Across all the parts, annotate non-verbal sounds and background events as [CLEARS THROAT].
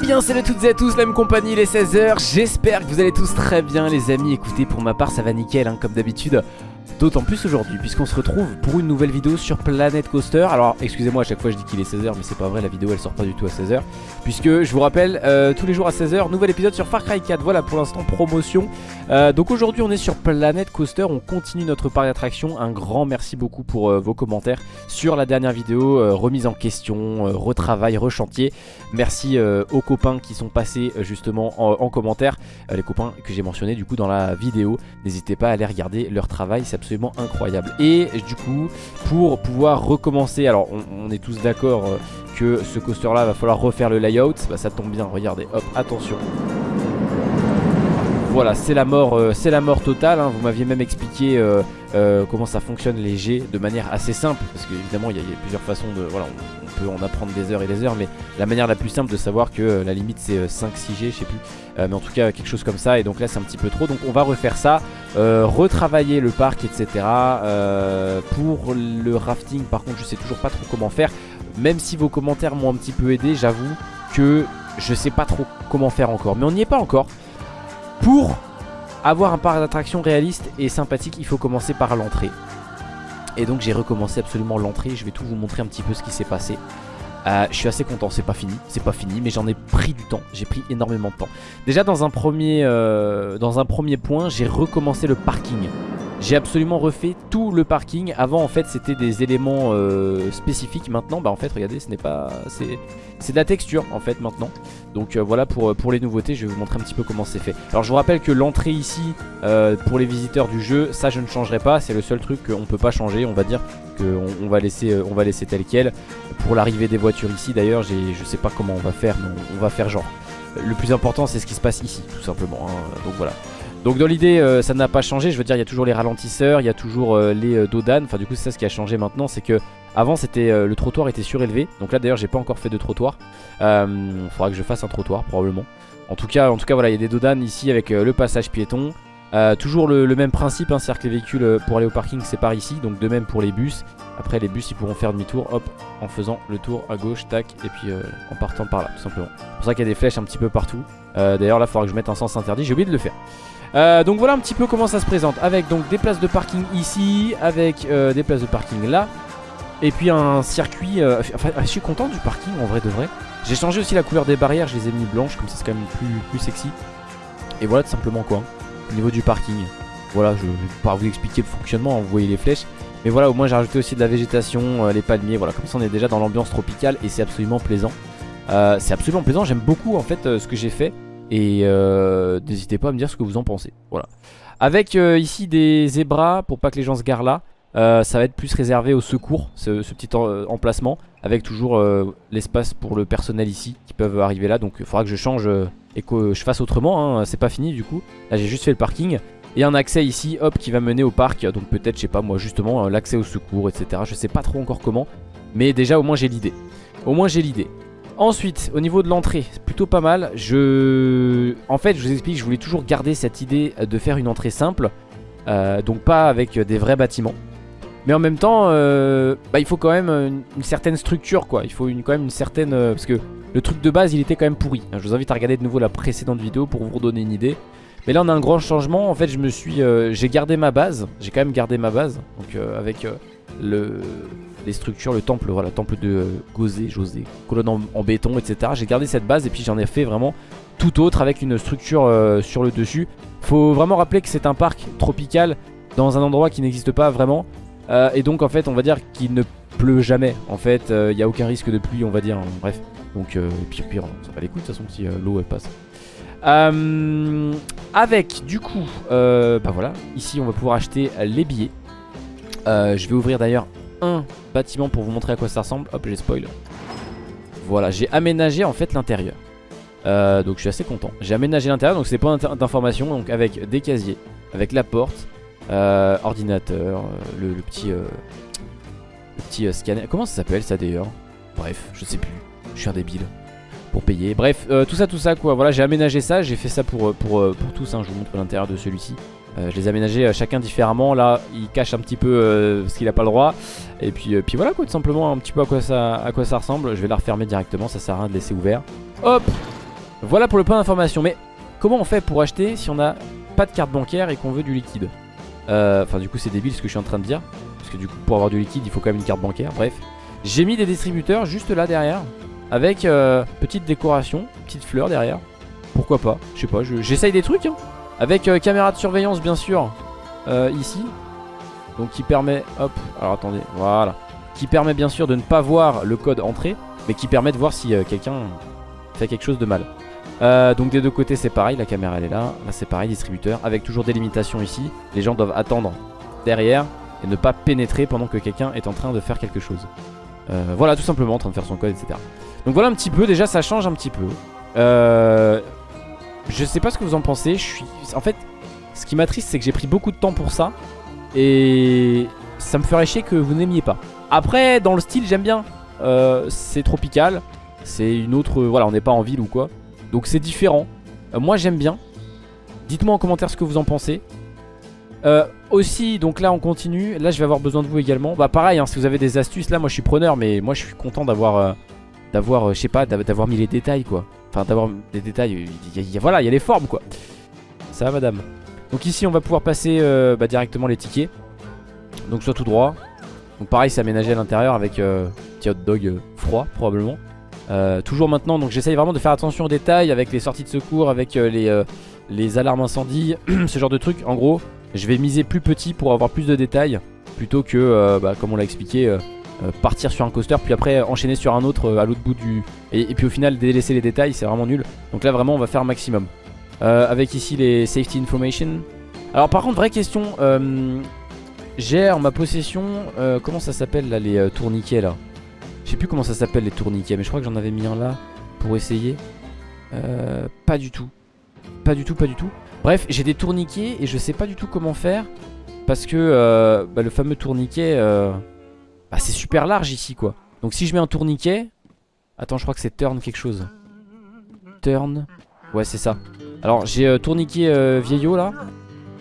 bien salut à toutes et à tous, la même compagnie, les 16h J'espère que vous allez tous très bien les amis. Écoutez pour ma part ça va nickel hein, comme d'habitude D'autant plus aujourd'hui puisqu'on se retrouve pour une nouvelle vidéo sur Planet Coaster. Alors excusez-moi à chaque fois je dis qu'il est 16h mais c'est pas vrai la vidéo elle sort pas du tout à 16h Puisque je vous rappelle euh, tous les jours à 16h nouvel épisode sur Far Cry 4 Voilà pour l'instant promotion. Euh, Donc aujourd'hui on est sur Planet Coaster. On continue notre parc d'attraction Un grand merci beaucoup pour euh, vos commentaires sur la dernière vidéo Remise en question, retravail, rechantier. Merci aux copains qui sont passés justement en, en commentaire. Les copains que j'ai mentionnés du coup dans la vidéo. N'hésitez pas à aller regarder leur travail, c'est absolument incroyable. Et du coup, pour pouvoir recommencer, alors on, est tous d'accord euh, que ce coaster là va falloir refaire le layout, bah, ça tombe bien, regardez, hop, attention. Voilà, c'est la mort, euh, c'est la mort totale. hein. Vous m'aviez même expliqué euh, comment ça fonctionne les jets de manière assez simple, parce qu'évidemment il y, a- il y a plusieurs façons de, voilà, on, on peut en apprendre des heures et des heures, mais la manière la plus simple de savoir que la limite c'est 5-6 G, je sais plus, mais en tout cas quelque chose comme ça. Et donc là c'est un petit peu trop, donc on va refaire ça, euh, retravailler le parc, etc. Euh, pour le rafting, par contre, je sais toujours pas trop comment faire. Même si vos commentaires m'ont un petit peu aidé, j'avoue que je sais pas trop comment faire encore, mais on n'y est pas encore. Pour avoir un parc d'attraction réaliste et sympathique, il faut commencer par l'entrée. Et donc j'ai recommencé absolument l'entrée, je vais tout vous montrer un petit peu ce qui s'est passé. Euh, je suis assez content, c'est pas fini, c'est pas fini, mais j'en ai pris du temps, j'ai pris énormément de temps. Déjà dans un premier, euh, dans un premier point, j'ai recommencé le parking. J'ai absolument refait tout le parking. Avant en fait c'était des éléments euh, spécifiques. Maintenant bah en fait regardez ce n'est pas... C'est de la texture en fait maintenant. Donc euh, voilà pour, pour les nouveautés je vais vous montrer un petit peu comment c'est fait. Alors je vous rappelle que l'entrée ici euh, pour les visiteurs du jeu ça je ne changerai pas. C'est le seul truc qu'on peut pas changer on va dire qu'on on va, laisser, va laisser tel quel. Pour l'arrivée des voitures ici d'ailleurs je sais pas comment on va faire mais on, on va faire genre. Le plus important c'est ce qui se passe ici tout simplement. hein. Donc voilà. Donc dans l'idée euh, ça n'a pas changé, je veux dire il y a toujours les ralentisseurs, il y a toujours euh, les euh, dodanes, enfin du coup c'est ça ce qui a changé maintenant c'est que avant c'était le trottoir était surélevé, donc là d'ailleurs j'ai pas encore fait de trottoir, euh, faudra que je fasse un trottoir probablement. En tout cas, en tout cas voilà il y a des dodanes ici avec le passage piéton, toujours le, même principe, hein, c'est-à-dire que les véhicules pour aller au parking c'est par ici, donc de même pour les bus. Après les bus ils pourront faire demi-tour, hop, en faisant le tour à gauche, tac, et puis en partant par là tout simplement. C'est pour ça qu'il y a des flèches un petit peu partout. D'ailleurs là il faudra que je mette un sens interdit, j'ai oublié de le faire. Euh, donc voilà un petit peu comment ça se présente. Avec donc des places de parking ici avec euh, des places de parking là. Et puis un circuit euh, enfin je suis content du parking en vrai de vrai. J'ai changé aussi la couleur des barrières je les ai mis blanches comme ça c'est quand même plus, plus sexy. Et voilà tout simplement quoi. Au niveau du parking. Voilà je vais pas vous expliquer le fonctionnement hein, vous voyez les flèches. Mais voilà au moins j'ai rajouté aussi de la végétation les palmiers voilà comme ça on est déjà dans l'ambiance tropicale et c'est absolument plaisant. C'est absolument plaisant j'aime beaucoup en fait ce que j'ai fait et euh, n'hésitez pas à me dire ce que vous en pensez. Voilà. Avec euh, ici des zébras pour pas que les gens se garent là. euh, ça va être plus réservé au secours, ce, petit euh, emplacement, avec toujours l'espace pour le personnel ici qui peuvent arriver là. Donc il faudra que je change et que je fasse autrement. hein. C'est pas fini du coup. Là j'ai juste fait le parking. Et un accès ici, hop, qui va mener au parc. Donc peut-être, je sais pas moi, justement, l'accès au secours, etc. Je sais pas trop encore comment. Mais déjà, au moins j'ai l'idée. Au moins j'ai l'idée. Ensuite, au niveau de l'entrée, c'est plutôt pas mal. Je, en fait, je vous explique, je voulais toujours garder cette idée de faire une entrée simple, euh, donc pas avec des vrais bâtiments. Mais en même temps, euh, bah, il faut quand même une, certaine structure, quoi. Il faut quand même une certaine, euh, parce que le truc de base, il était quand même pourri. Je vous invite à regarder de nouveau la précédente vidéo pour vous redonner une idée. Mais là, on a un grand changement. En fait, je me suis, j'ai gardé ma base. J'ai quand même gardé ma base, donc avec le structures, le temple, voilà, temple de euh, Gosé, José, colonne en, béton, etc. J'ai gardé cette base et puis j'en ai fait vraiment tout autre avec une structure euh, sur le dessus. Faut vraiment rappeler que c'est un parc tropical dans un endroit qui n'existe pas vraiment. Euh, et donc en fait on va dire qu'il ne pleut jamais. En fait il n'y a aucun risque de pluie on va dire. hein, bref. Donc euh, puis pire ça va les coups de toute façon si euh, l'eau elle passe. Euh, avec du coup euh, bah voilà ici on va pouvoir acheter les billets. Euh, je vais ouvrir d'ailleurs un bâtiment pour vous montrer à quoi ça ressemble. Hop, j'ai spoil. Voilà, j'ai aménagé en fait l'intérieur. Euh, donc je suis assez content. J'ai aménagé l'intérieur, donc c'est points d'information, donc avec des casiers, avec la porte, euh, ordinateur, euh, le, petit, le petit scanner. Comment ça s'appelle ça d'ailleurs? Bref, je sais plus. Je suis un débile. Pour payer. Bref, tout ça, tout ça quoi. Voilà, j'ai aménagé ça. J'ai fait ça pour, pour, pour tous. hein. Je vous montre l'intérieur de celui-ci. Euh, je les ai euh, chacun différemment. Là, il cache un petit peu euh, parce qu'il a pas le droit. Et puis, voilà tout simplement un petit peu à quoi ça, ressemble. Je vais la refermer directement, ça sert à rien de laisser ouvert. Hop Voilà pour le point d'information. Mais comment on fait pour acheter si on n'a pas de carte bancaire et qu'on veut du liquide? Enfin du coup c'est débile ce que je suis en train de dire. Parce que du coup pour avoir du liquide il faut quand même une carte bancaire. Bref. J'ai mis des distributeurs juste là derrière. Avec petite décoration, petite fleur derrière. Pourquoi pas? Je sais pas, j'essaye des trucs. Hein. Avec euh, caméra de surveillance bien sûr. ici. Donc qui permet... Hop, alors attendez, voilà. Qui permet bien sûr de ne pas voir le code entrée. Mais qui permet de voir si quelqu'un fait quelque chose de mal. Euh, donc des deux côtés c'est pareil, la caméra elle est là, là c'est pareil, distributeur, avec toujours des limitations ici. Les gens doivent attendre derrière et ne pas pénétrer pendant que quelqu'un est en train de faire quelque chose. Euh, voilà tout simplement en train de faire son code etc. Donc voilà un petit peu, déjà ça change un petit peu. Euh, je sais pas ce que vous en pensez. En fait ce qui m'attriste c'est que j'ai pris beaucoup de temps pour ça et ça me ferait chier que vous n'aimiez pas. Après dans le style j'aime bien, c'est tropical, c'est une autre... Voilà on n'est pas en ville ou quoi. Donc c'est différent. Euh, moi j'aime bien. Dites-moi en commentaire ce que vous en pensez. Euh, aussi, donc là on continue. Là je vais avoir besoin de vous également. Bah pareil, hein, si vous avez des astuces, là moi je suis preneur, mais moi je suis content d'avoir, euh, d'avoir, je sais pas, d'avoir mis les détails quoi. Enfin d'avoir des détails. voilà, il y a les formes quoi. Ça va madame. Donc ici on va pouvoir passer bah, directement les tickets. Donc soit tout droit. Donc pareil c'est aménagé à l'intérieur avec petit hot dog froid probablement. Euh, toujours maintenant, donc j'essaye vraiment de faire attention aux détails avec les sorties de secours, avec euh, les, euh, les alarmes incendie, [CLEARS THROAT] ce genre de trucs. En gros, je vais miser plus petit pour avoir plus de détails plutôt que, bah, comme on l'a expliqué, partir sur un coaster puis après enchaîner sur un autre à l'autre bout du... Et, puis au final délaisser les détails, c'est vraiment nul. Donc là vraiment on va faire maximum. avec ici les safety information. Alors par contre, vraie question, j'ai en ma possession, comment ça s'appelle là les tourniquets là? Je sais plus comment ça s'appelle les tourniquets Mais je crois que j'en avais mis un là pour essayer euh, Pas du tout Pas du tout, pas du tout Bref, j'ai des tourniquets et je sais pas du tout comment faire Parce que euh, bah, le fameux tourniquet euh, bah, C'est super large ici quoi Donc si je mets un tourniquet Attends, je crois que c'est turn quelque chose Turn Ouais, c'est ça Alors j'ai tourniquet vieillot là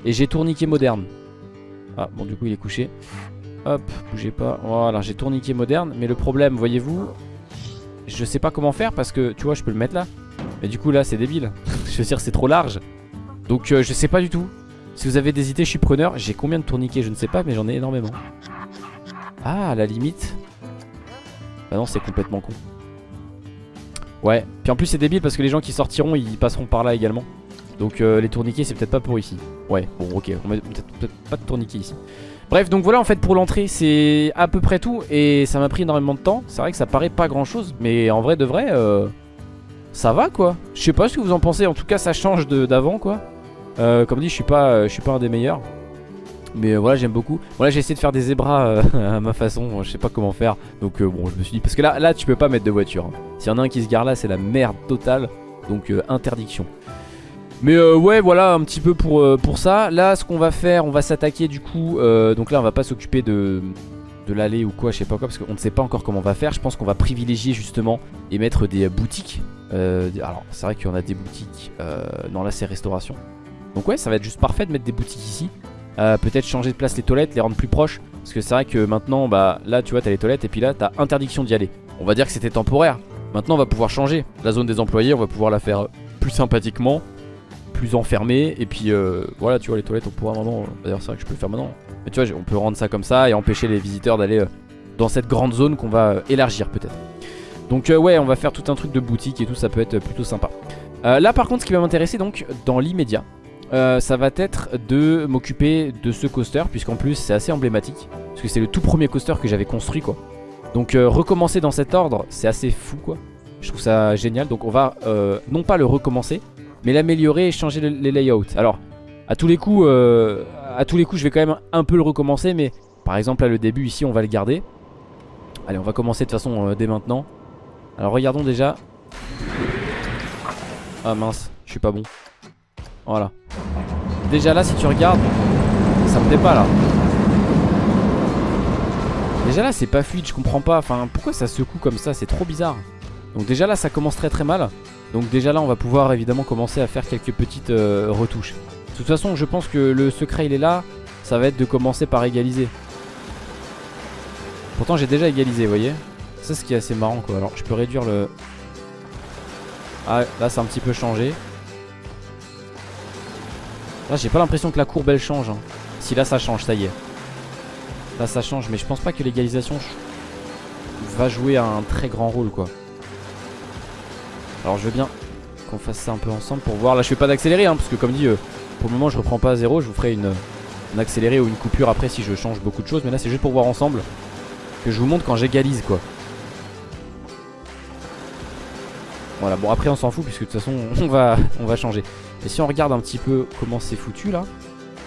Et j'ai tourniquet moderne Ah, bon du coup il est couché Hop, bougez pas. Voilà, j'ai tourniquet moderne. Mais le problème, voyez-vous, je sais pas comment faire parce que, tu vois, je peux le mettre là. Mais du coup, là, c'est débile. [LAUGHS] je veux dire, c'est trop large. Donc, euh, je sais pas du tout. Si vous avez des idées, je suis preneur. J'ai combien de tourniquets? Je ne sais pas, mais j'en ai énormément. Ah, la limite. Bah non, c'est complètement con. Ouais. Puis en plus, c'est débile parce que les gens qui sortiront, ils passeront par là également. Donc, euh, les tourniquets, c'est peut-être pas pour ici. Ouais, bon, ok. On met peut-être pas de tourniquets ici. Bref, donc voilà en fait pour l'entrée, c'est à peu près tout et ça m'a pris énormément de temps. C'est vrai que ça paraît pas grand chose, mais en vrai de vrai, euh, ça va quoi. Je sais pas ce que vous en pensez, en tout cas ça change d'avant quoi. Euh, comme dit, je suis pas, je suis pas un des meilleurs. Mais euh, voilà, j'aime beaucoup. Voilà, j'ai essayé de faire des zébras [LAUGHS] à ma façon, je sais pas comment faire. Donc bon, je me suis dit, parce que là, là tu peux pas mettre de voiture. Hein. S'il y en a un qui se gare là, c'est la merde totale. Donc interdiction. Mais euh, ouais voilà un petit peu pour, euh, pour ça Là ce qu'on va faire on va s'attaquer du coup euh, Donc là on va pas s'occuper de, de l'allée ou quoi je sais pas quoi Parce qu'on ne sait pas encore comment on va faire Je pense qu'on va privilégier justement et mettre des boutiques Alors c'est vrai qu'il y en a des boutiques Non là c'est restauration Donc ouais ça va être juste parfait de mettre des boutiques ici Peut-être changer de place les toilettes Les rendre plus proches. Parce que c'est vrai que maintenant bah là tu vois t'as les toilettes Et puis là t'as interdiction d'y aller. On va dire que c'était temporaire. Maintenant on va pouvoir changer. La zone des employés on va pouvoir la faire plus sympathiquement plus enfermé et puis euh, voilà tu vois les toilettes on pourra maintenant d'ailleurs c'est vrai que je peux le faire maintenant. Mais tu vois on peut rendre ça comme ça et empêcher les visiteurs d'aller euh, dans cette grande zone qu'on va euh, élargir peut-être. Donc ouais on va faire tout un truc de boutique et tout ça peut être plutôt sympa. Là par contre ce qui va m'intéresser donc dans l'immédiat ça va être de m'occuper de ce coaster puisqu'en plus c'est assez emblématique parce que c'est le tout premier coaster que j'avais construit quoi donc recommencer dans cet ordre c'est assez fou quoi je trouve ça génial donc on va non pas le recommencer mais l'améliorer et changer les layouts. Alors, à tous les coups, euh, à tous les coups, je vais quand même un peu le recommencer, mais par exemple là le début ici, on va le garder. Allez, on va commencer de toute façon euh, dès maintenant. Alors regardons déjà. Ah mince, je suis pas bon. Voilà. Déjà là, si tu regardes, ça me plaît pas là. Déjà là, c'est pas fluide, je comprends pas. Enfin, pourquoi ça secoue comme ça? C'est trop bizarre. Donc déjà là, ça commence très très mal. Donc déjà là on va pouvoir évidemment commencer à faire quelques petites euh, retouches De toute façon je pense que le secret il est là Ça va être de commencer par égaliser Pourtant j'ai déjà égalisé vous voyez C'est ce qui est assez marrant quoi Alors je peux réduire le Ah, là, c'est un petit peu changé. Là, j'ai pas l'impression que la courbe elle change. hein. Si là, ça change, ça y est. Là, ça change, mais je pense pas que l'égalisation va jouer un très grand rôle, quoi. Alors, je veux bien qu'on fasse ça un peu ensemble pour voir. Là, je fais pas d'accélérer, hein, parce que comme dit, euh, pour le moment, je reprends pas à zéro. Je vous ferai une, une accélérée ou une coupure après si je change beaucoup de choses. Mais là, c'est juste pour voir ensemble que je vous montre quand j'égalise, quoi. Voilà, bon après on s'en fout puisque de toute façon [LAUGHS] on va, on va changer. Et si on regarde un petit peu comment c'est foutu là,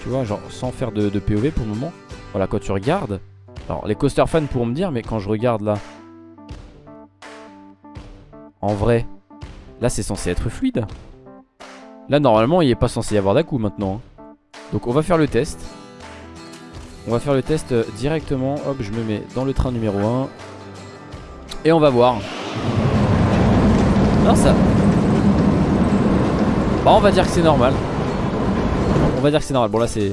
tu vois, genre sans faire de, POV pour le moment. Voilà, quand tu regardes, alors les coaster fans pourront me dire, mais quand je regarde là, en vrai, là c'est censé être fluide. Là normalement il est pas censé y avoir d'à-coup maintenant. hein. Donc on va faire le test. On va faire le test euh, directement. Hop, je me mets dans le train numéro 1. Et on va voir. Ça. Bah, on va dire que c'est normal. On va dire que c'est normal. Bon, là, c'est.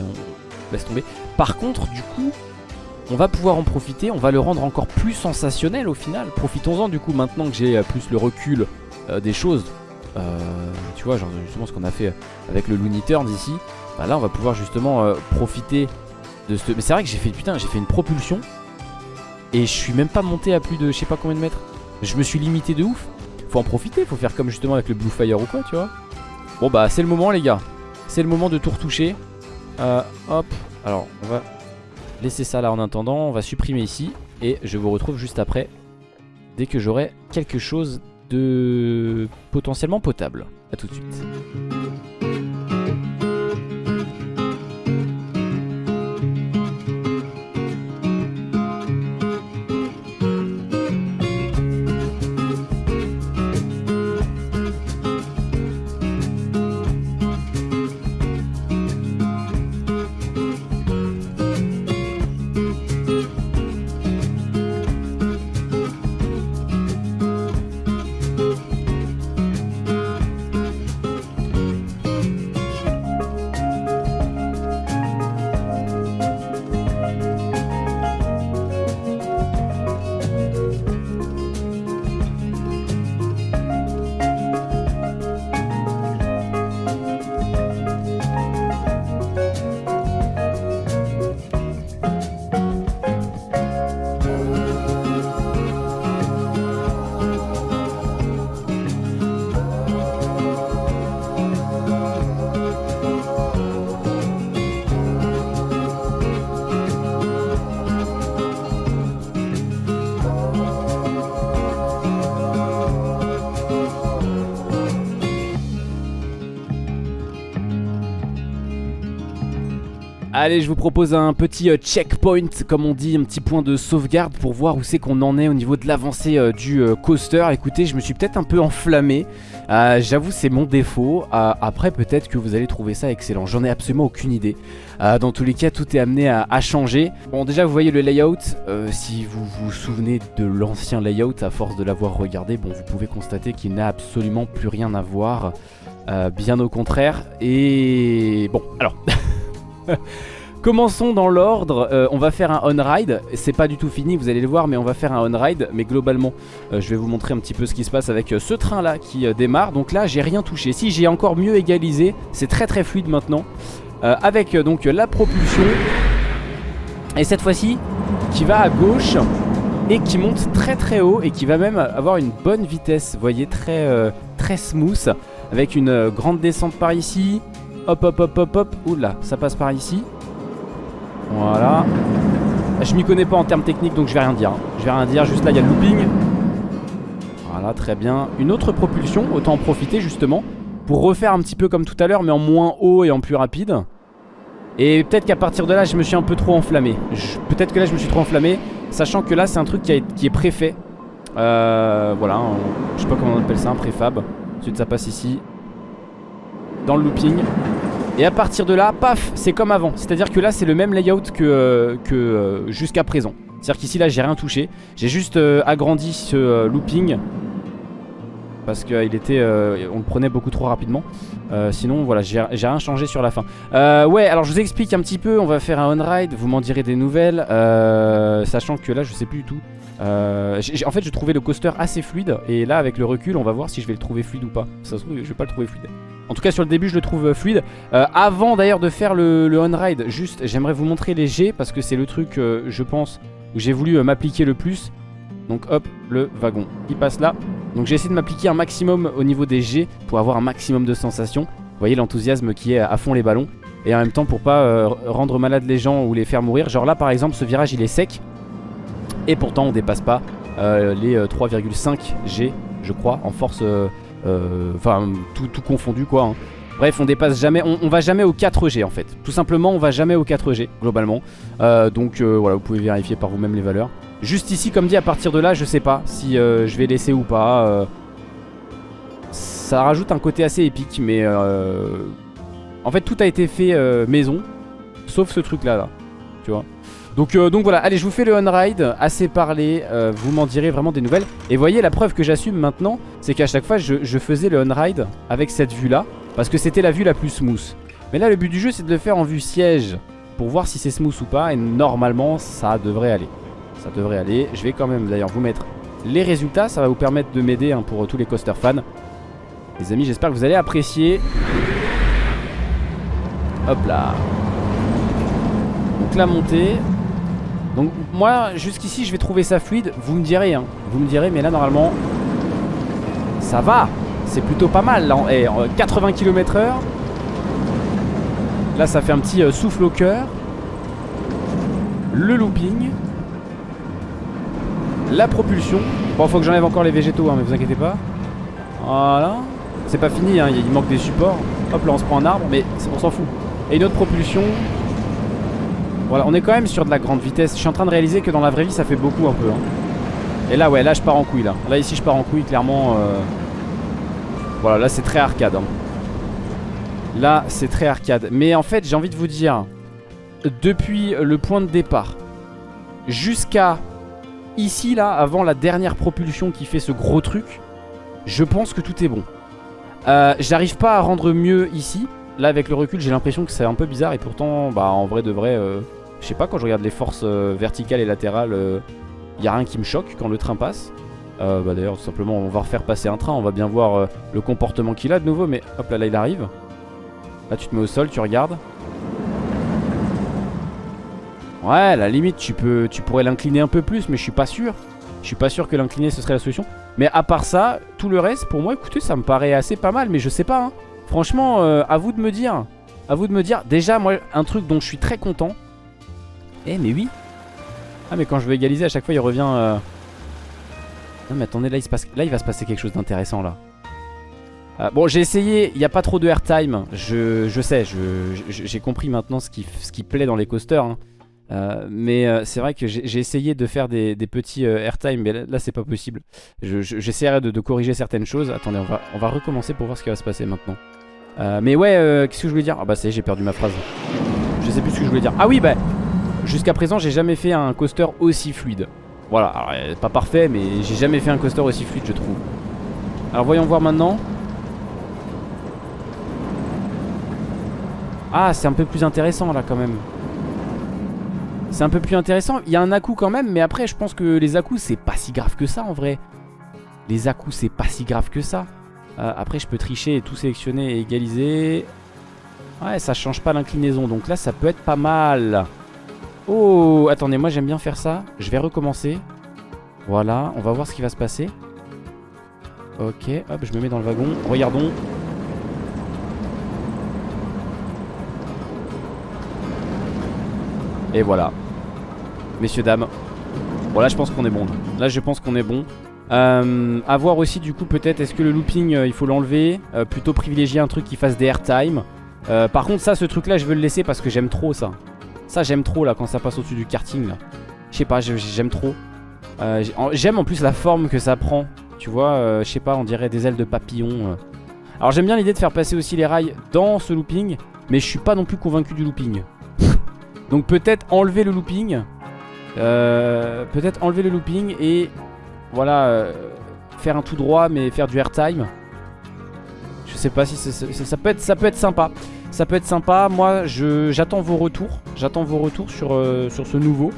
Laisse tomber. Par contre, du coup, on va pouvoir en profiter. On va le rendre encore plus sensationnel au final. Profitons-en, du coup, maintenant que j'ai euh, plus le recul euh, des choses. Euh, tu vois, genre justement ce qu'on a fait avec le Looney Turns ici. Bah, là, on va pouvoir justement profiter de ce. Mais c'est vrai que j'ai fait. Putain, j'ai fait une propulsion. Et je suis même pas monté à plus de je sais pas combien de mètres. Je me suis limité de ouf. Faut en profiter, faut faire comme justement avec le Blue Fire ou quoi, tu vois. Bon bah c'est le moment les gars. C'est le moment de tout retoucher. Euh, hop. Alors on va laisser ça là en attendant. On va supprimer ici. Et je vous retrouve juste après. Dès que j'aurai quelque chose de potentiellement potable. A tout de suite. Allez, je vous propose un petit euh, checkpoint, comme on dit, un petit point de sauvegarde pour voir où c'est qu'on en est au niveau de l'avancée euh, du euh, coaster. Écoutez, je me suis peut-être un peu enflammé. J'avoue, c'est mon défaut. Après, peut-être que vous allez trouver ça excellent. J'en ai absolument aucune idée. Dans tous les cas, tout est amené à, à changer. Bon, déjà, vous voyez le layout. Si vous vous souvenez de l'ancien layout, à force de l'avoir regardé, bon, vous pouvez constater qu'il n'a absolument plus rien à voir. Bien au contraire. Et bon, alors. [LAUGHS] Commençons dans l'ordre, Euh, on va faire un on-ride, c'est pas du tout fini, vous allez le voir, mais on va faire un on-ride, mais globalement, euh, je vais vous montrer un petit peu ce qui se passe avec euh, ce train là qui démarre, donc là j'ai rien touché, si j'ai encore mieux égalisé, c'est très très fluide maintenant, avec donc la propulsion, et cette fois-ci, qui va à gauche, et qui monte très très haut, et qui va même avoir une bonne vitesse, vous voyez, très, très smooth, avec une grande descente par ici, hop hop hop hop hop, oula, ça passe par ici, voilà. Je m'y connais pas en termes techniques donc je vais rien dire. Je vais rien dire, juste là il y a le looping. Voilà, très bien. Une autre propulsion, autant en profiter justement. Pour refaire un petit peu comme tout à l'heure mais en moins haut et en plus rapide. Et peut-être qu'à partir de là je me suis un peu trop enflammé. Peut-être que là je me suis trop enflammé. Sachant que là c'est un truc qui, est préfet. Euh, voilà, je sais pas comment on appelle ça, un préfab. Ensuite ça passe ici. Dans le looping. Et à partir de là, paf, c'est comme avant. C'est-à-dire que là, c'est le même layout que, euh, euh, jusqu'à présent. C'est-à-dire qu'ici, là, j'ai rien touché. J'ai juste euh, agrandi ce looping. parce qu'il était, on le prenait beaucoup trop rapidement. Sinon, voilà, j'ai rien changé sur la fin. Ouais, alors je vous explique un petit peu. On va faire un on-ride. Vous m'en direz des nouvelles, sachant que là, je sais plus du tout. en fait, je trouvais le coaster assez fluide, et là, avec le recul, on va voir si je vais le trouver fluide ou pas. Ça se trouve, je vais pas le trouver fluide. En tout cas, sur le début, je le trouve fluide. avant d'ailleurs de faire le, on-ride, juste, j'aimerais vous montrer les G parce que c'est le truc, je pense, où j'ai voulu m'appliquer le plus. Donc hop, le wagon, il passe là. Donc j'ai essayé de m'appliquer un maximum au niveau des G pour avoir un maximum de sensations. Vous voyez l'enthousiasme qui est à fond les ballons. Et en même temps pour pas euh, rendre malade les gens ou les faire mourir. Genre là par exemple ce virage il est sec. Et pourtant on dépasse pas euh, les 3,5 euh, G je crois en force. Enfin tout, confondu quoi. Hein. Bref, on dépasse jamais, on, va jamais au 4G en fait. Tout simplement, on va jamais au 4G globalement. donc voilà, vous pouvez vérifier par vous-même les valeurs. Juste ici, comme dit, à partir de là, je sais pas si euh, je vais laisser ou pas. Euh. ça rajoute un côté assez épique, mais... Euh, en fait, tout a été fait maison, sauf ce truc-là, là, tu vois. Donc, donc voilà, allez, je vous fais le on-ride, assez parlé, vous m'en direz vraiment des nouvelles. Et voyez, la preuve que j'assume maintenant, c'est qu'à chaque fois, je, faisais le on-ride avec cette vue-là, parce que c'était la vue la plus smooth. Mais là, le but du jeu, c'est de le faire en vue siège, pour voir si c'est smooth ou pas, et normalement, ça devrait aller. Ça devrait aller. Je vais quand même d'ailleurs vous mettre les résultats. Ça va vous permettre de m'aider hein, pour tous les coaster fans. Les amis, j'espère que vous allez apprécier. Hop là. Donc la montée. Donc moi, jusqu'ici, je vais trouver ça fluide. Vous me direz, hein. Vous me direz, mais là, normalement, ça va. C'est plutôt pas mal. Là, 80 km h Là, ça fait un petit euh, souffle au cœur. Le looping. La propulsion. Bon, faut que j'enlève encore les végétaux, hein, mais vous inquiétez pas. Voilà. C'est pas fini, hein, il manque des supports. Hop, là on se prend un arbre, mais on s'en fout. Et une autre propulsion. Voilà, on est quand même sur de la grande vitesse. Je suis en train de réaliser que dans la vraie vie, ça fait beaucoup un peu. Hein. Et là, ouais, là je pars en couille, là. Là, ici, je pars en couille, clairement. Euh. Voilà, là, c'est très arcade. Hein. Là, c'est très arcade. Mais en fait, j'ai envie de vous dire, depuis le point de départ jusqu'à Ici, là, avant la dernière propulsion qui fait ce gros truc, je pense que tout est bon. Euh, J'arrive pas à rendre mieux ici. Là, avec le recul, j'ai l'impression que c'est un peu bizarre. Et pourtant, bah, en vrai de vrai, euh, je sais pas, quand je regarde les forces euh, verticales et latérales, il euh, y a rien qui me choque quand le train passe. bah D'ailleurs, tout simplement, on va refaire passer un train. On va bien voir le comportement qu'il a de nouveau. Mais hop, là, là, il arrive. Là, tu te mets au sol, tu regardes. Ouais, la limite, tu, peux, tu pourrais l'incliner un peu plus, mais je suis pas sûr. Je suis pas sûr que l'incliner, ce serait la solution. Mais à part ça, tout le reste, pour moi, écoutez, ça me paraît assez pas mal, mais je sais pas. Hein. Franchement, euh, à vous de me dire. À vous de me dire. Déjà, moi, un truc dont je suis très content. Eh, mais oui. Ah, mais quand je veux égaliser, à chaque fois, il revient... Euh. Non, mais attendez, là, il, va se passer quelque chose d'intéressant, là. Euh, bon, j'ai essayé, il n'y a pas trop de airtime. Je, je sais, j'ai compris maintenant ce qui, plaît dans les coasters. Hein. Euh, mais euh, c'est vrai que j'ai essayé de faire des, petits euh, airtime, mais là, c'est pas possible. J'essaierai de, corriger certaines choses. Attendez, on va, on va recommencer pour voir ce qui va se passer maintenant. mais ouais, qu'est-ce que je voulais dire? Ah bah c'est j'ai perdu ma phrase. Je sais plus ce que je voulais dire. Ah oui, bah jusqu'à présent, j'ai jamais fait un coaster aussi fluide. Voilà, alors, pas parfait, mais j'ai jamais fait un coaster aussi fluide, je trouve. Alors voyons voir maintenant. Ah, c'est un peu plus intéressant là quand même. C'est un peu plus intéressant. Il y a un à quand même, mais après, je pense que les à c'est pas si grave que ça en vrai. Les à c'est pas si grave que ça. Euh, après, je peux tricher et tout sélectionner et égaliser. Ouais, ça change pas l'inclinaison. Donc là, ça peut être pas mal. Oh, attendez, moi j'aime bien faire ça. Je vais recommencer. Voilà, on va voir ce qui va se passer. Ok, hop, je me mets dans le wagon. Regardons. Et voilà. Messieurs, dames. Bon, là, je pense qu'on est bon. Là, je pense qu'on est bon. Euh, voir aussi, du coup, peut-être, est-ce que le looping, euh, il faut l'enlever? Euh, Plutôt privilégier un truc qui fasse des airtime. Euh, par contre, ça, ce truc-là, je veux le laisser parce que j'aime trop ça. Ça, j'aime trop, là, quand ça passe au-dessus du karting. Je sais pas, j'aime trop. j'aime en plus la forme que ça prend. Tu vois, je sais pas, on dirait des ailes de papillon. Alors, j'aime bien l'idée de faire passer aussi les rails dans ce looping. Mais je suis pas non plus convaincu du looping. [LAUGHS] Donc peut-être enlever le looping. Euh, peut-être enlever le looping et voilà. Euh, faire un tout droit mais faire du airtime. Je sais pas si ça, peut être, ça peut être sympa. Ça peut être sympa. Moi, j'attends vos retours. J'attends vos retours sur, euh, sur ce nouveau.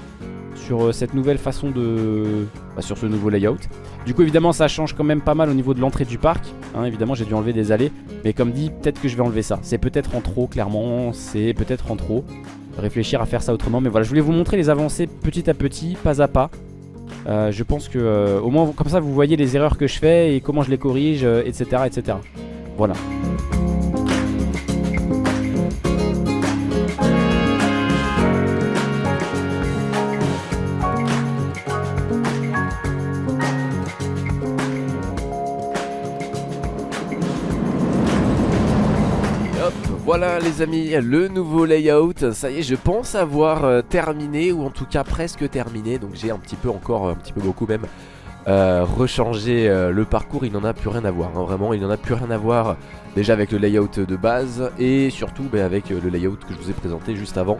Sur euh, cette nouvelle façon de... Bah, sur ce nouveau layout. Du coup, évidemment, ça change quand même pas mal au niveau de l'entrée du parc. Hein, évidemment, j'ai dû enlever des allées. Mais comme dit, peut-être que je vais enlever ça. C'est peut-être en trop, clairement. C'est peut-être en trop. Réfléchir à faire ça autrement. Mais voilà, je voulais vous montrer les avancées petit à petit, pas à pas. Euh, je pense que au moins comme ça vous voyez les erreurs que je fais et comment je les corrige, etc. etc. Voilà. Les amis, le nouveau layout, ça y est je pense avoir euh, terminé ou en tout cas presque terminé Donc j'ai un petit peu encore, un petit peu beaucoup même euh, rechanger euh, le parcours, il n'en a plus rien à voir. Hein, vraiment, il n'en a plus rien à voir déjà avec le layout de base et surtout ben, avec euh, le layout que je vous ai présenté juste avant.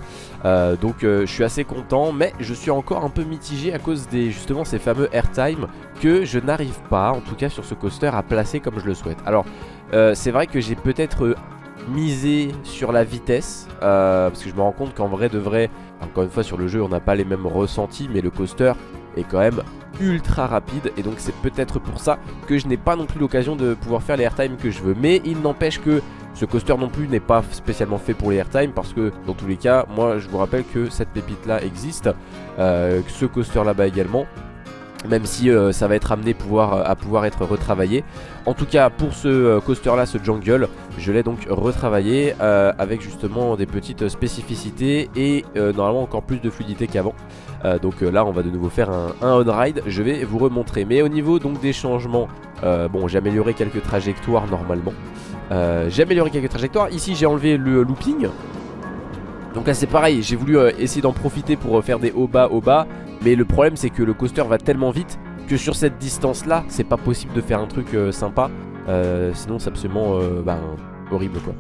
donc je suis assez content, mais je suis encore un peu mitigé à cause des justement ces fameux airtime que je n'arrive pas, en tout cas sur ce coaster, à placer comme je le souhaite. Alors c'est vrai que j'ai peut-être misé sur la vitesse parce que je me rends compte qu'en vrai de vrai encore une fois sur le jeu on n'a pas les mêmes ressentis mais le coaster est quand même ultra rapide et donc c'est peut-être pour ça que je n'ai pas non plus l'occasion de pouvoir faire les airtime que je veux. Mais il n'empêche que ce coaster non plus n'est pas spécialement fait pour les airtime parce que dans tous les cas moi je vous rappelle que cette pépite là existe euh, ce coaster là bas également même si euh, ça va être amené pouvoir, à pouvoir être retravaillé. En tout cas pour ce euh, coaster là, ce jungle Je l'ai donc retravaillé avec justement des petites spécificités Et normalement encore plus de fluidité qu'avant. Euh, donc euh, là on va de nouveau faire un, on-ride Je vais vous remontrer. Mais au niveau donc des changements euh, Bon j'ai amélioré quelques trajectoires normalement. J'ai amélioré quelques trajectoires. Ici j'ai enlevé le looping. Donc là c'est pareil, j'ai voulu essayer d'en profiter pour faire des hauts bas hauts bas Mais le problème c'est que le coaster va tellement vite Que sur cette distance là c'est pas possible de faire un truc sympa. Sinon c'est absolument ben, horrible quoi.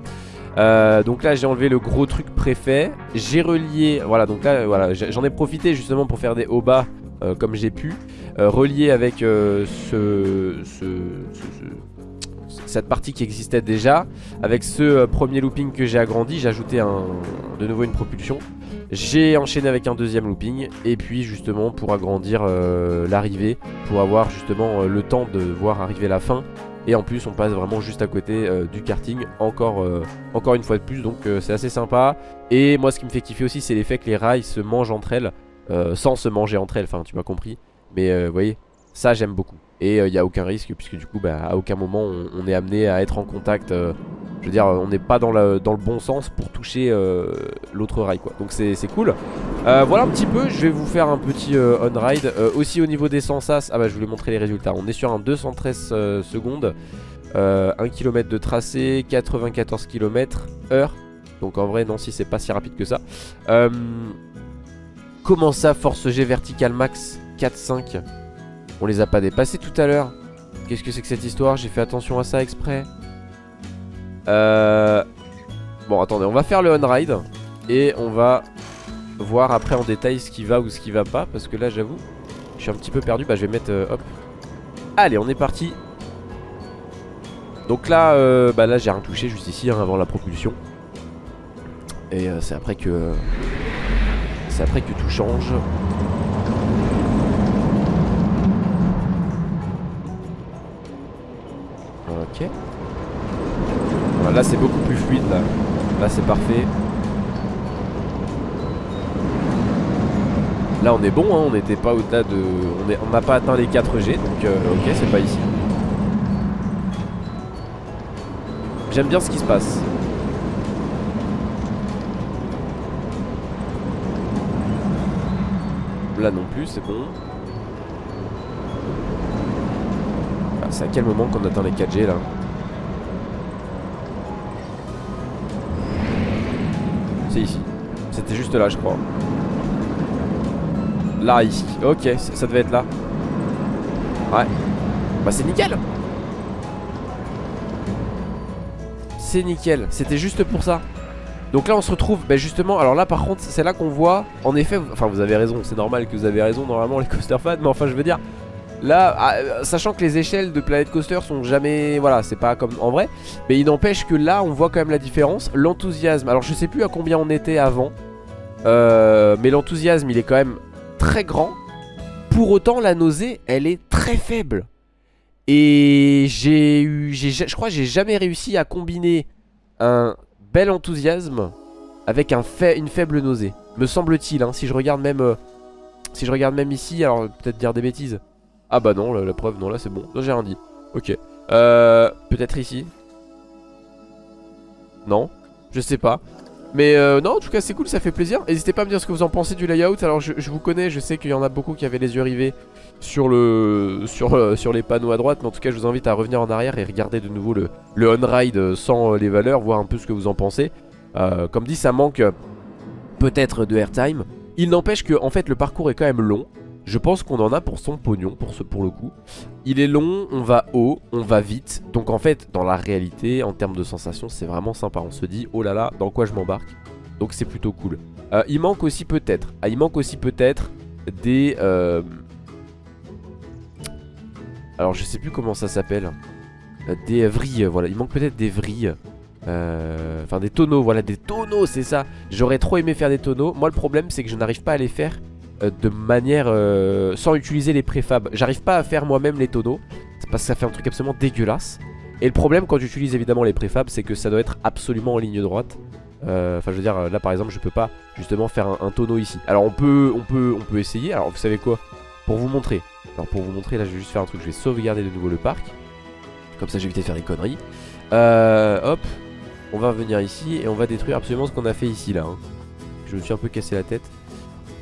Euh, donc là j'ai enlevé le gros truc préfet. J'ai relié, voilà donc là voilà, j'en ai profité justement pour faire des hauts bas euh, comme j'ai pu euh, Relié avec ce, cette partie qui existait déjà. Avec ce premier looping que j'ai agrandi J'ai ajouté de nouveau une propulsion j'ai enchaîné avec un deuxième looping et puis justement pour agrandir l'arrivée Pour avoir justement le temps de voir arriver la fin. Et en plus on passe vraiment juste à côté euh, du karting. Encore, euh, encore une fois de plus Donc euh, c'est assez sympa. Et moi ce qui me fait kiffer aussi c'est l'effet que les rails se mangent entre elles Sans se manger entre elles, enfin tu m'as compris. Mais vous voyez, ça j'aime beaucoup Et il n'y a aucun risque puisque du coup bah, à aucun moment on, est amené à être en contact je veux dire, on n'est pas dans le, dans le, bon sens pour toucher l'autre rail quoi. Donc c'est cool. voilà un petit peu, je vais vous faire un petit on-ride. aussi au niveau des sensas, ah bah je voulais montrer les résultats. On est sur un 213 secondes. 1 km de tracé, 94 km heure. Donc en vrai, non, si c'est pas si rapide que ça. comment ça, force G vertical max 4-5 On les a pas dépassés tout à l'heure. Qu'est-ce que c'est que cette histoire? J'ai fait attention à ça exprès. Euh... Bon attendez on va faire le on-ride Et on va voir après en détail ce qui va ou ce qui va pas Parce que là j'avoue je suis un petit peu perdu. Bah je vais mettre euh, hop. Allez on est parti. Donc là euh, bah là j'ai rien touché juste ici hein, avant la propulsion. Et euh, c'est après que C'est après que tout change Là c'est beaucoup plus fluide là. Là c'est parfait. Là on est bon, hein, on n'était pas au-delà de... On n'a pas atteint les 4G, donc euh, ok c'est pas ici. J'aime bien ce qui se passe. Là non plus, c'est bon. Ah, c'est à quel moment qu'on atteint les 4G là C'est ici. C'était juste là, je crois. Là, ici. Ok, ça devait être là. Ouais. Bah, c'est nickel. C'est nickel. C'était juste pour ça. Donc là on se retrouve bah justement Alors là par contre c'est là qu'on voit En effet enfin vous avez raison C'est normal que vous avez raison normalement les coaster fans Mais enfin je veux dire Là, ah, sachant que les échelles de Planet Coaster sont jamais... Voilà, c'est pas comme en vrai. Mais il n'empêche que là, on voit quand même la différence. L'enthousiasme, alors je sais plus à combien on était avant. Euh, mais l'enthousiasme, il est quand même très grand. Pour autant, la nausée, elle est très faible. Et j'ai eu... Je crois que j'ai jamais réussi à combiner un bel enthousiasme avec un une faible nausée. Me semble-t-il, hein, si je regarde même... Euh, si je regarde même ici, alors peut-être dire des bêtises. Ah bah non, la, preuve, non, là c'est bon. Non, j'ai rien dit. Ok. Euh, peut-être ici. Non, je sais pas. Mais euh, non, en tout cas, c'est cool, ça fait plaisir. N'hésitez pas à me dire ce que vous en pensez du layout. Alors, je, vous connais, je sais qu'il y en a beaucoup qui avaient les yeux rivés euh, sur les panneaux à droite. Mais en tout cas, je vous invite à revenir en arrière et regarder de nouveau le, le on-ride sans les valeurs, voir un peu ce que vous en pensez. comme dit, ça manque peut-être de airtime. Il n'empêche que, en fait, le parcours est quand même long. Je pense qu'on en a pour son pognon, pour, ce, pour le coup. Il est long, on va haut, on va vite. Donc en fait, dans la réalité, en termes de sensations, c'est vraiment sympa. On se dit, oh là là, dans quoi je m'embarque? Donc c'est plutôt cool. Euh, il manque aussi peut-être, ah, il manque aussi peut-être des... Euh, alors je sais plus comment ça s'appelle. Euh, des vrilles, voilà. Il manque peut-être des vrilles. Enfin des tonneaux, voilà, des tonneaux, c'est ça. J'aurais trop aimé faire des tonneaux. Moi le problème c'est que je n'arrive pas à les faire de manière euh, sans utiliser les préfabs. J'arrive pas à faire moi-même les tonneaux parce que ça fait un truc absolument dégueulasse. Et le problème quand j'utilise évidemment les préfabs, c'est que ça doit être absolument en ligne droite. Euh, enfin, je veux dire, là par exemple, je peux pas justement faire un, tonneau ici. Alors on peut, on peut, on peut essayer. Alors vous savez quoi? Pour vous montrer. Alors pour vous montrer, là, je vais juste faire un truc. Je vais sauvegarder de nouveau le parc. Comme ça, j'évite de faire des conneries. hop, on va venir ici et on va détruire absolument ce qu'on a fait ici là. Hein. Je me suis un peu cassé la tête.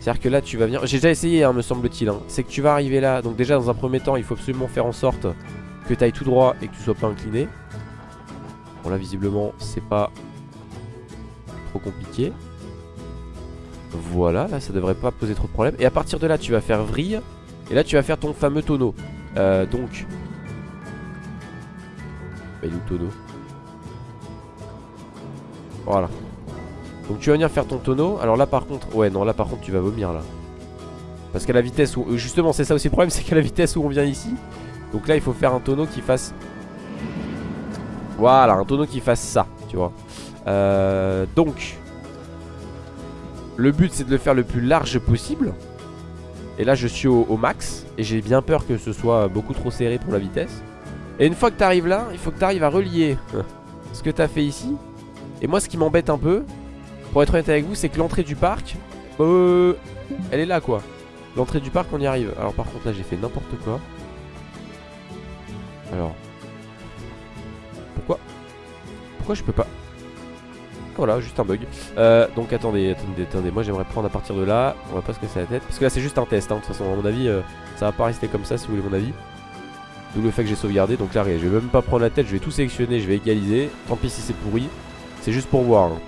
C'est-à-dire que là tu vas venir. J'ai déjà essayé hein, me semble-t-il hein. C'est que tu vas arriver là. Donc déjà dans un premier temps il faut absolument faire en sorte Que tu ailles tout droit et que tu sois pas incliné. Bon là visiblement c'est pas Trop compliqué. Voilà là ça devrait pas poser trop de problème Et à partir de là tu vas faire vrille. Et là tu vas faire ton fameux tonneau. Euh, Donc Il est où tonneau? Voilà donc tu vas venir faire ton tonneau. Alors là par contre, ouais non là par contre tu vas vomir là. Parce qu'à la vitesse où, euh, justement c'est ça aussi le problème [LAUGHS] C'est qu'à la vitesse où on vient ici Donc là il faut faire un tonneau qui fasse Voilà un tonneau qui fasse ça Tu vois. Euh, Donc Le but c'est de le faire le plus large possible. Et là je suis au, max Et j'ai bien peur que ce soit beaucoup trop serré pour la vitesse. Et une fois que tu arrives là Il faut que tu arrives à relier [LAUGHS] Ce que tu as fait ici. Et moi ce qui m'embête un peu pour être honnête avec vous, c'est que l'entrée du parc, euh, elle est là quoi. L'entrée du parc, on y arrive. Alors par contre là, j'ai fait n'importe quoi. Alors. Pourquoi? Pourquoi je peux pas? Voilà, juste un bug. Euh, donc attendez, attendez, attendez. Moi j'aimerais prendre à partir de là. On va pas se casser la tête. Parce que là c'est juste un test. Hein. De toute façon, à mon avis, euh, ça va pas rester comme ça si vous voulez mon avis. D'où le fait que j'ai sauvegardé. Donc là, je vais même pas prendre la tête. Je vais tout sélectionner. Je vais égaliser. Tant pis si c'est pourri. C'est juste pour voir. Hein.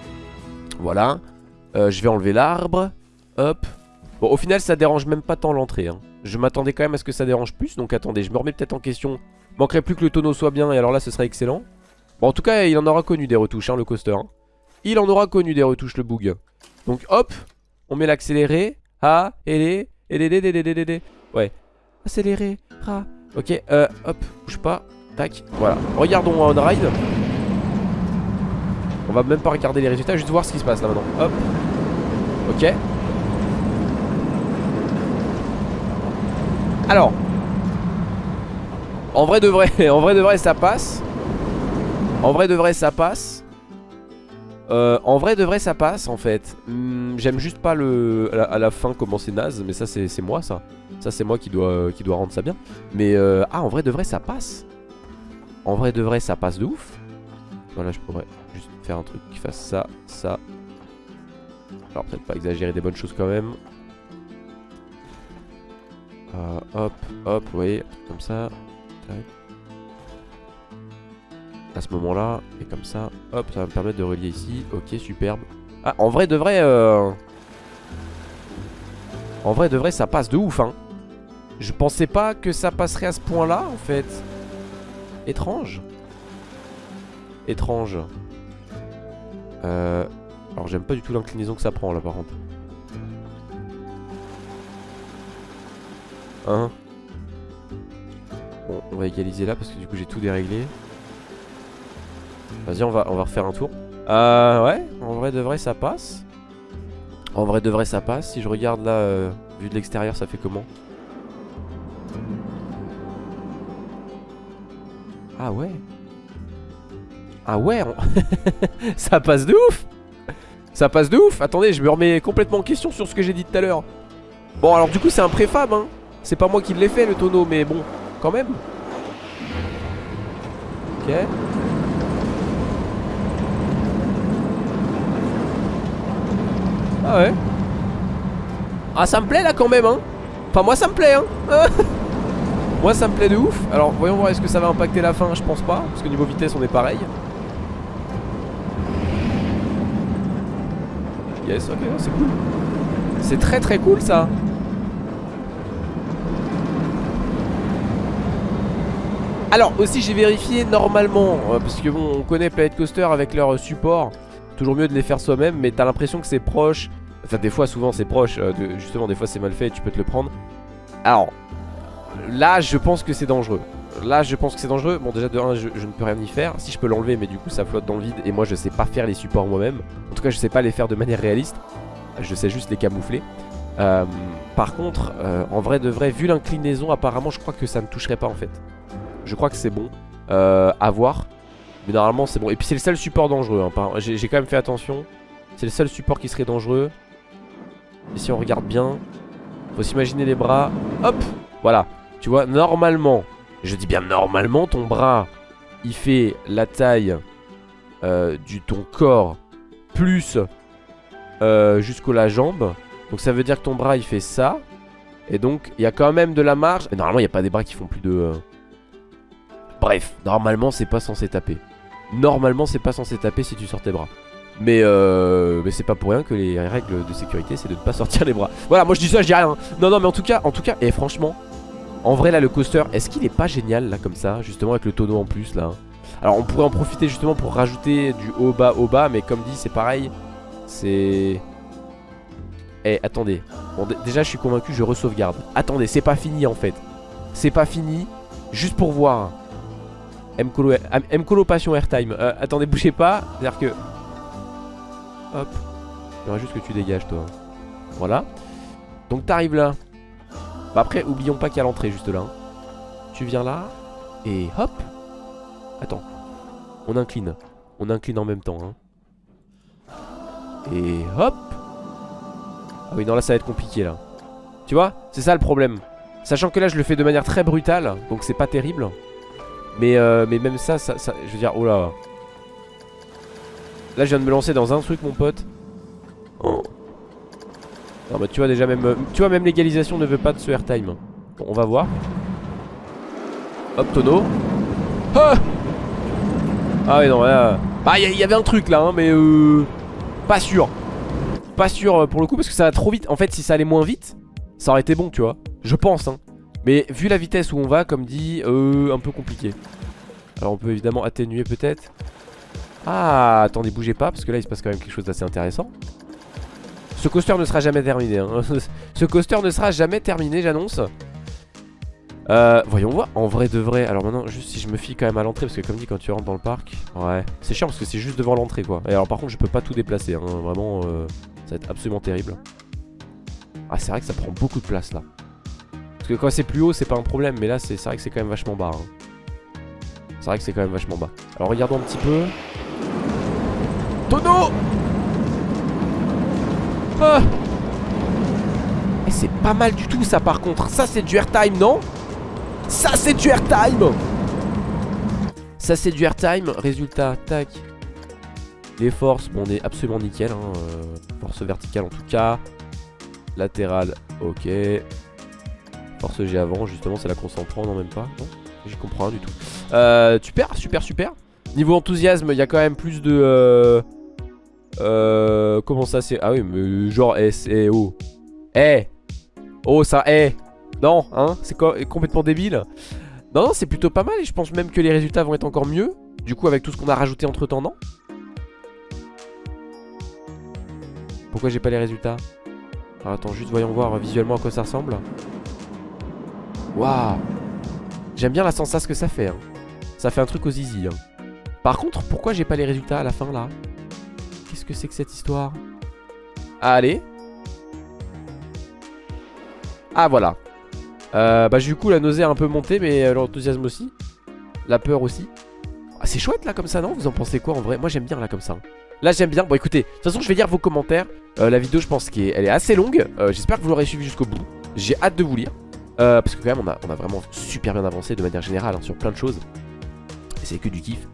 Voilà. Euh, je vais enlever l'arbre. Hop. Bon, au final, ça dérange même pas tant l'entrée. Hein. Je m'attendais quand même à ce que ça dérange plus. Donc attendez, je me remets peut-être en question. Manquerait plus que le tonneau soit bien. Et alors là, ce serait excellent. Bon, en tout cas, il en aura connu des retouches, hein, le coaster. Hein. Il en aura connu des retouches, le boug. Donc hop. On met l'accéléré. Ah. Et les. Ouais. Accéléré. Ah. Ok, euh, hop. Bouge pas. Tac. Voilà. Regardons on ride. On va même pas regarder les résultats, juste voir ce qui se passe là maintenant. Hop. Ok. Alors. En vrai de vrai, [LAUGHS] en vrai de vrai ça passe. En vrai de vrai ça passe. Euh, en vrai de vrai ça passe en fait hmm, J'aime juste pas le à la, fin comment c'est naze Mais ça c'est moi ça Ça c'est moi qui doit, qui doit rendre ça bien Mais euh, ah en vrai de vrai ça passe En vrai de vrai ça passe de ouf Voilà je pourrais un truc qui fasse ça, ça. Alors peut-être pas exagérer des bonnes choses quand même. Euh, hop, hop, vous voyez, comme ça. À ce moment-là, et comme ça, hop, ça va me permettre de relier ici. Ok, superbe. Ah, en vrai de vrai, euh... en vrai de vrai, ça passe de ouf, hein. Je pensais pas que ça passerait à ce point-là, en fait. Étrange. Étrange. Euh, alors j'aime pas du tout l'inclinaison que ça prend là par contre. Hein Bon, on va égaliser là parce que du coup j'ai tout déréglé. Vas-y, on va, on va refaire un tour. Euh, ouais, en vrai de vrai ça passe. En vrai de vrai ça passe. Si je regarde là, euh, vu de l'extérieur, ça fait comment Ah ouais Ah ouais [LAUGHS] Ça passe de ouf Ça passe de ouf Attendez, je me remets complètement en question sur ce que j'ai dit tout à l'heure. Bon, alors du coup, c'est un préfab, hein. C'est pas moi qui l'ai fait, le tonneau, mais bon, quand même. Ok. Ah ouais. Ah, ça me plaît là quand même, hein. Enfin, moi, ça me plaît, hein. [LAUGHS] moi, ça me plaît de ouf. Alors, voyons voir, est-ce que ça va impacter la fin? Je pense pas, parce que niveau vitesse, on est pareil. Yes, ok, c'est cool. C'est très très cool ça. Alors aussi j'ai vérifié normalement euh, Parce que bon on connaît Planet Coaster avec leur euh, support Toujours mieux de les faire soi-même Mais t'as l'impression que c'est proche Enfin des fois souvent c'est proche euh, Justement des fois c'est mal fait tu peux te le prendre Alors Là je pense que c'est dangereux Là je pense que c'est dangereux Bon déjà de 1 je, ne peux rien y faire Si je peux l'enlever mais du coup ça flotte dans le vide Et moi je sais pas faire les supports moi-même En tout cas je sais pas les faire de manière réaliste Je sais juste les camoufler Euh, Par contre euh, en vrai de vrai Vu l'inclinaison apparemment je crois que ça ne toucherait pas en fait je crois que c'est bon euh, à voir. Mais normalement c'est bon. Et puis c'est le seul support dangereux. hein, j'ai quand même fait attention. C'est le seul support qui serait dangereux. Et si on regarde bien, faut s'imaginer les bras. Hop Voilà. Tu vois, normalement, je dis bien normalement, ton bras, il fait la taille euh, du ton corps plus euh, jusqu'au la jambe. Donc ça veut dire que ton bras, il fait ça. Et donc, il y a quand même de la marge. Normalement, il n'y a pas des bras qui font plus de... euh, Bref, normalement c'est pas censé taper. Normalement c'est pas censé taper si tu sors tes bras. Mais, euh, mais c'est pas pour rien que les règles de sécurité c'est de ne pas [LAUGHS] sortir les bras. Voilà, moi je dis ça, je dis rien. Non, non, mais en tout cas, en tout cas, et franchement, en vrai là le coaster, est-ce qu'il est pas génial là comme ça, justement avec le tonneau en plus là? Alors on pourrait en profiter justement pour rajouter du haut bas haut bas, mais comme dit c'est pareil, c'est. Eh, attendez. Bon, dé- déjà je suis convaincu, je re-sauvegarde. Attendez, c'est pas fini en fait. C'est pas fini, juste pour voir. Mcolo, Mcolo Passion Airtime. Euh, attendez, bougez pas. C'est-à-dire que. Hop. Il faudra juste que tu dégages, toi. Voilà. Donc, t'arrives là. Bah, après, oublions pas qu'il y a l'entrée juste là. hein. Tu viens là. Et hop. Attends. On incline. On incline en même temps. hein. Et hop. Ah oui, non, là, ça va être compliqué là. Tu vois C'est ça le problème. Sachant que là, je le fais de manière très brutale. Donc, c'est pas terrible. Mais, euh, mais même ça, ça, ça- je veux dire, oh là. Là, je viens de me lancer dans un truc, mon pote. Oh. Non, bah, tu vois, déjà, même, euh, tu vois, même l'égalisation ne veut pas de ce airtime. Bon, on va voir. Hop, tonneau. Ah Ah, non, là. Bah, il y, y avait un truc là, hein, mais euh. Pas sûr. Pas sûr euh, pour le coup, parce que ça va trop vite. En fait, si ça allait moins vite, ça aurait été bon, tu vois. Je pense, hein. Mais vu la vitesse où on va, comme dit, euh, un peu compliqué. Alors on peut évidemment atténuer peut-être. Ah, attendez, bougez pas, parce que là il se passe quand même quelque chose d'assez intéressant. Ce coaster ne sera jamais terminé. hein. [LAUGHS] Ce coaster ne sera jamais terminé, j'annonce. Euh, voyons voir, en vrai de vrai. Alors maintenant, juste si je me fie quand même à l'entrée, parce que comme dit, quand tu rentres dans le parc, ouais, c'est chiant parce que c'est juste devant l'entrée quoi. Et alors par contre, je peux pas tout déplacer, hein. vraiment, euh, ça va être absolument terrible. Ah, c'est vrai que ça prend beaucoup de place là. Parce que quand c'est plus haut, c'est pas un problème, mais là, c'est vrai que c'est quand même vachement bas. hein. C'est vrai que c'est quand même vachement bas. Alors regardons un petit peu. Tonneau Eh, C'est pas mal du tout ça par contre. Ça c'est du airtime, non? Ça c'est du airtime Ça c'est du airtime. Résultat, tac. Les forces, bon on est absolument nickel. Hein. euh, force verticale en tout cas. Latérale, ok. Force G avant, justement, c'est la qu'on s'en prend, non même pas J'y comprends rien du tout. Euh, super, super, super. Niveau enthousiasme, il y a quand même plus de... Euh, euh, comment ça c'est Ah oui, mais genre S, et O. Eh Oh, ça, eh Non, hein C'est co- complètement débile. Non, non, c'est plutôt pas mal et je pense même que les résultats vont être encore mieux. Du coup, avec tout ce qu'on a rajouté entre temps, non? Pourquoi j'ai pas les résultats? Alors, attends, juste voyons voir visuellement à quoi ça ressemble. Waouh J'aime bien la sensation que ça fait. hein. Ça fait un truc aux zizi. hein. Par contre, pourquoi j'ai pas les résultats à la fin là? Qu'est-ce que c'est que cette histoire? Allez. Ah voilà. Euh, bah du coup la nausée a un peu monté mais euh, l'enthousiasme aussi. La peur aussi. Ah, c'est chouette là comme ça non? Vous en pensez quoi en vrai? Moi j'aime bien là comme ça. Là j'aime bien. Bon écoutez, de toute façon je vais lire vos commentaires. Euh, la vidéo je pense qu'elle est assez longue. J'espère que vous l'aurez suivi jusqu'au bout. J'ai hâte de vous lire. Parce que quand même on a, on a vraiment super bien avancé de manière générale hein, sur plein de choses. Et c'est que du kiff.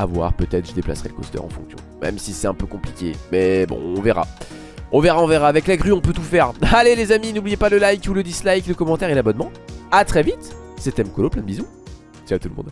À voir, peut-être je déplacerai le coaster en fonction. Même si c'est un peu compliqué. Mais bon, on verra. On verra, on verra. Avec la grue, on peut tout faire. [LAUGHS] Allez les amis, n'oubliez pas le like ou le dislike, le commentaire et l'abonnement. A très vite. C'était Mkolo, plein de bisous. Ciao tout le monde.